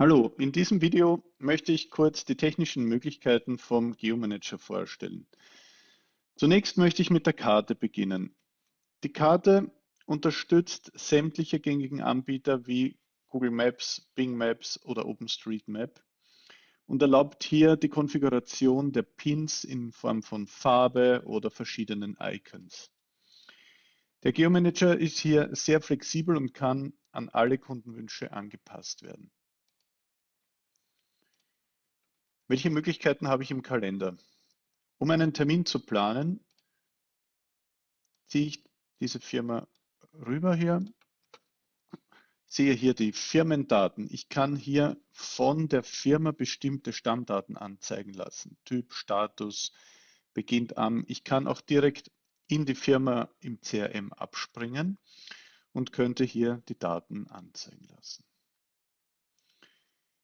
Hallo, in diesem Video möchte ich kurz die technischen Möglichkeiten vom Geomanager vorstellen. Zunächst möchte ich mit der Karte beginnen. Die Karte unterstützt sämtliche gängigen Anbieter wie Google Maps, Bing Maps oder OpenStreetMap und erlaubt hier die Konfiguration der Pins in Form von Farbe oder verschiedenen Icons. Der Geomanager ist hier sehr flexibel und kann an alle Kundenwünsche angepasst werden. Welche Möglichkeiten habe ich im Kalender? Um einen Termin zu planen, ziehe ich diese Firma rüber hier, sehe hier die Firmendaten. Ich kann hier von der Firma bestimmte Stammdaten anzeigen lassen. Typ, Status, beginnt am. Ich kann auch direkt in die Firma im CRM abspringen und könnte hier die Daten anzeigen lassen.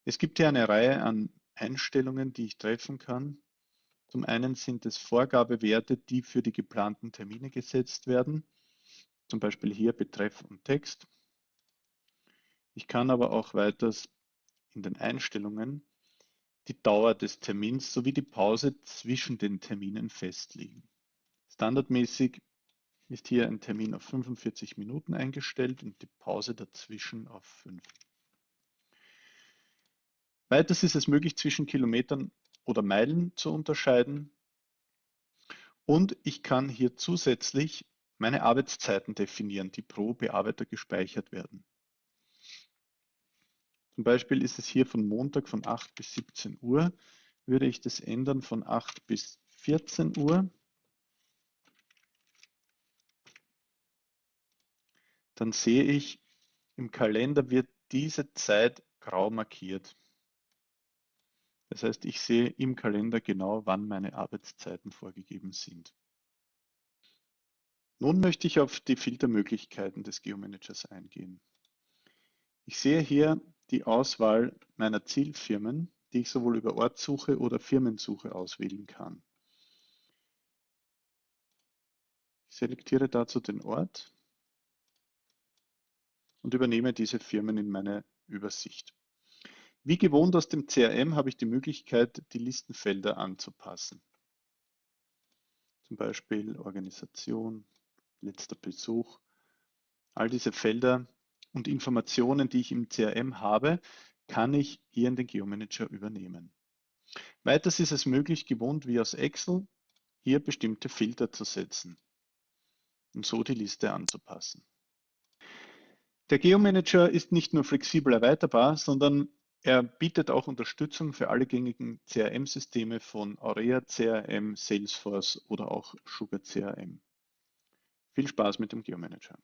Es gibt hier eine Reihe an Einstellungen, die ich treffen kann. Zum einen sind es Vorgabewerte, die für die geplanten Termine gesetzt werden, zum Beispiel hier Betreff und Text. Ich kann aber auch weiters in den Einstellungen die Dauer des Termins sowie die Pause zwischen den Terminen festlegen. Standardmäßig ist hier ein Termin auf 45 Minuten eingestellt und die Pause dazwischen auf 5. Weiters ist es möglich, zwischen Kilometern oder Meilen zu unterscheiden. Und ich kann hier zusätzlich meine Arbeitszeiten definieren, die pro Bearbeiter gespeichert werden. Zum Beispiel ist es hier von Montag von 8 bis 17 Uhr. Würde ich das ändern von 8 bis 14 Uhr, dann sehe ich, im Kalender wird diese Zeit grau markiert. Das heißt, ich sehe im Kalender genau, wann meine Arbeitszeiten vorgegeben sind. Nun möchte ich auf die Filtermöglichkeiten des Geomanagers eingehen. Ich sehe hier die Auswahl meiner Zielfirmen, die ich sowohl über Ortssuche oder Firmensuche auswählen kann. Ich selektiere dazu den Ort und übernehme diese Firmen in meine Übersicht. Wie gewohnt aus dem CRM habe ich die Möglichkeit, die Listenfelder anzupassen. Zum Beispiel Organisation, letzter Besuch. All diese Felder und Informationen, die ich im CRM habe, kann ich hier in den Geomanager übernehmen. Weiters ist es möglich, gewohnt wie aus Excel, hier bestimmte Filter zu setzen und so die Liste anzupassen. Der Geomanager ist nicht nur flexibel erweiterbar, sondern er bietet auch Unterstützung für alle gängigen CRM-Systeme von Aurea CRM, Salesforce oder auch Sugar CRM. Viel Spaß mit dem Geomanager.